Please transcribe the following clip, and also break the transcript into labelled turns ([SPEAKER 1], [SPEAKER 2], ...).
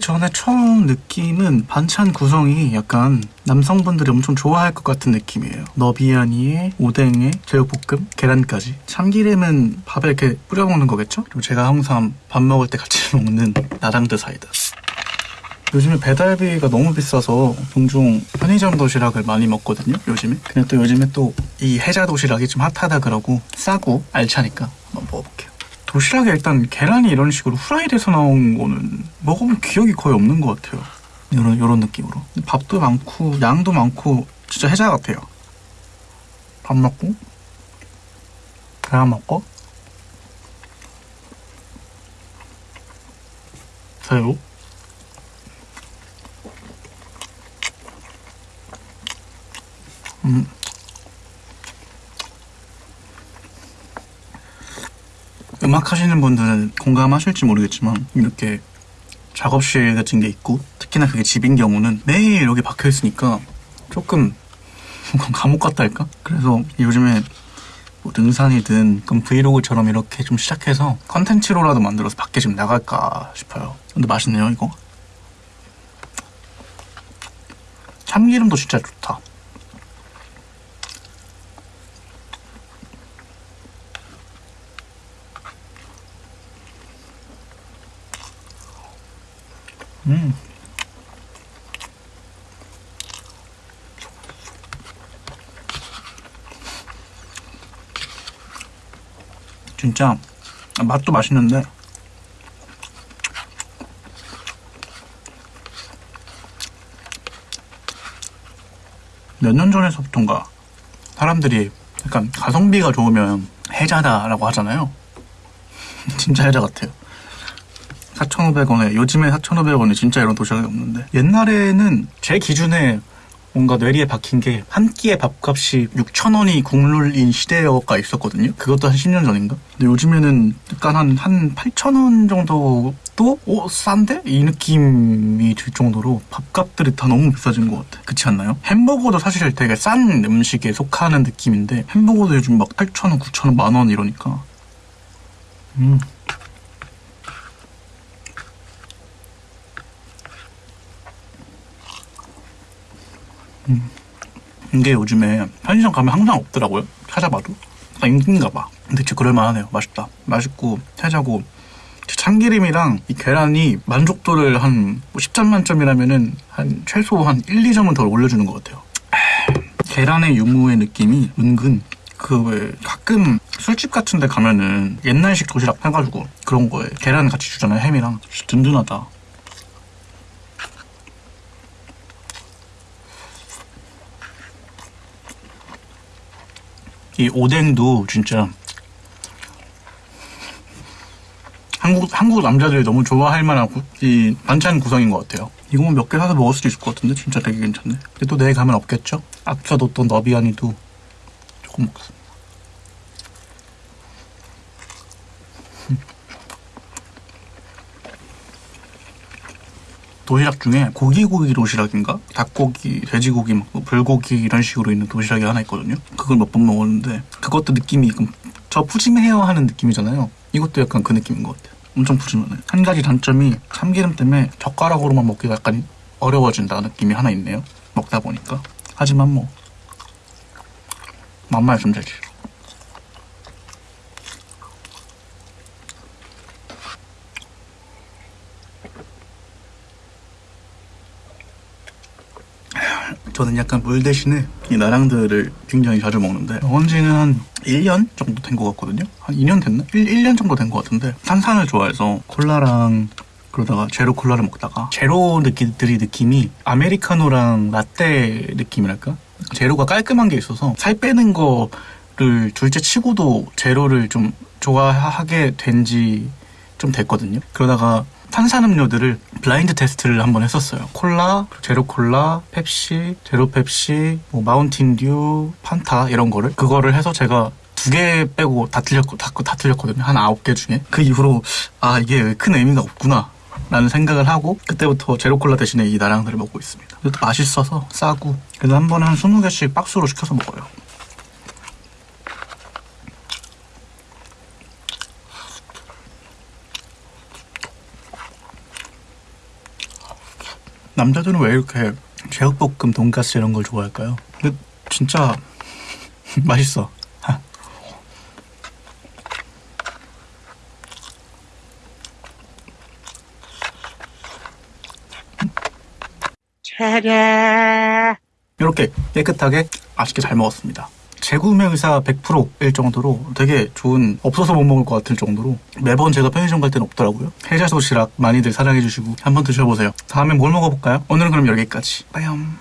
[SPEAKER 1] 전에 처음 느낌은 반찬 구성이 약간 남성분들이 엄청 좋아할 것 같은 느낌이에요. 너비아니에 오뎅에 제육볶음, 계란까지. 참기름은 밥에 이렇게 뿌려 먹는 거겠죠? 그리고 제가 항상 밥 먹을 때 같이 먹는 나랑드 사이다. 요즘에 배달비가 너무 비싸서 종종 편의점 도시락을 많이 먹거든요. 요즘에. 근데 또 요즘에 또 이 해자 도시락이 좀 핫하다 그러고 싸고 알차니까 한번 먹어볼게요. 도시락에 일단 계란이 이런 식으로 후라이돼서 나온 거는 먹어본 기억이 거의 없는 것 같아요. 이런 이런 느낌으로 밥도 많고 양도 많고 진짜 해자 같아요. 밥 먹고 계란 먹고 새우 음. 음악 하시는 분들은 공감하실지 모르겠지만 이렇게 작업실 같은 게 있고 특히나 그게 집인 경우는 매일 여기 박혀 있으니까 조금 감옥 같다 할까? 그래서 요즘에 뭐 등산이든 그럼 브이로그처럼 이렇게 좀 시작해서 컨텐츠로라도 만들어서 밖에 좀 나갈까 싶어요. 근데 맛있네요 이거. 참기름도 진짜 좋다. 음. 진짜 맛도 맛있는데 몇 년 전에서부터인가 사람들이 약간 가성비가 좋으면 해자다라고 하잖아요. 진짜 해자 같아요. 4,500원에 요즘에 4,500원에 진짜 이런 도시락이 없는데 옛날에는 제 기준에 뭔가 뇌리에 박힌 게 한 끼의 밥값이 6,000원이 국룰인 시대가 있었거든요. 그것도 한 10년 전인가? 근데 요즘에는 약간 한, 한 8,000원 정도도 오, 싼데? 이 느낌이 들 정도로 밥값들이 다 너무 비싸진 것 같아. 그렇지 않나요? 햄버거도 사실 되게 싼 음식에 속하는 느낌인데 햄버거도 요즘 막 8,000원, 9,000원, 만원 이러니까 음. 음. 이게 요즘에 편의점 가면 항상 없더라고요. 찾아봐도. 아, 인기인가 봐. 진짜 그럴만하네요. 맛있다. 맛있고, 해자고. 참기름이랑 이 계란이 만족도를 한 10점 뭐 만점이라면은 한 최소 한 1, 2점은 더 올려주는 것 같아요. 계란의 유무의 느낌이 은근 그 왜 가끔 술집 같은 데 가면은 옛날식 도시락 해가지고 그런 거에 계란 같이 주잖아요 햄이랑 든든하다 이 오뎅도 진짜 한국 한국 남자들이 너무 좋아할 만한 구, 이 반찬 구성인 것 같아요. 이거만 몇 개 사서 먹을 수도 있을 것 같은데 진짜 되게 괜찮네. 근데 또 내일 가면 없겠죠? 아껴 뒀던 너비아니도 조금 먹습니다. 도시락 중에 고기고기 도시락인가? 닭고기, 돼지고기, 막 불고기 이런 식으로 있는 도시락이 하나 있거든요. 그걸 몇 번 먹었는데 그것도 느낌이 저 푸짐해야 하는 느낌이잖아요. 이것도 약간 그 느낌인 것 같아요. 엄청 푸짐하네. 한 가지 단점이 참기름 때문에 젓가락으로만 먹기가 약간 어려워진다 느낌이 하나 있네요. 먹다 보니까. 하지만 뭐 맘만 있으면 되지. 저는 약간 물 대신에 이 나랑들을 굉장히 자주 먹는데 언지는 한 1년 정도 된 것 같거든요 한 2년 됐나? 1, 1년 정도 된 것 같은데 탄산을 좋아해서 콜라랑 그러다가 제로 콜라를 먹다가 제로 느낌들이 느낌이 아메리카노랑 라떼 느낌이랄까? 제로가 깔끔한 게 있어서 살 빼는 거를 둘째 치고도 제로를 좀 좋아하게 된 지 좀 됐거든요 그러다가 탄산음료들을 blind test를 한번 했었어요. 콜라, 제로 콜라, 펩시, 제로 펩시, 뭐 마운틴 듀, 판타 이런 거를 그거를 해서 제가 두개 빼고 다 틀렸고 다, 다 틀렸거든요. 한 아홉 개 중에 그 이후로 아 이게 큰 의미가 없구나. 라는 생각을 하고 그때부터 제로 콜라 대신에 이 나랑들을 먹고 있습니다. 그래도 맛있어서 싸고 그래서 한 번에 한 20개씩 박스로 시켜서 먹어요. 남자들은 왜 이렇게 제육볶음, 돈가스 이런 걸 좋아할까요? 근데 진짜 맛있어. 이렇게 깨끗하게 맛있게 잘 먹었습니다. 재구매 의사 100%일 정도로 되게 좋은 없어서 못 먹을 것 같을 정도로 매번 제가 편의점 갈 때는 없더라고요. 해자 도시락 많이들 사랑해주시고 한번 드셔보세요. 다음에 뭘 먹어볼까요? 오늘은 그럼 여기까지. 빠염.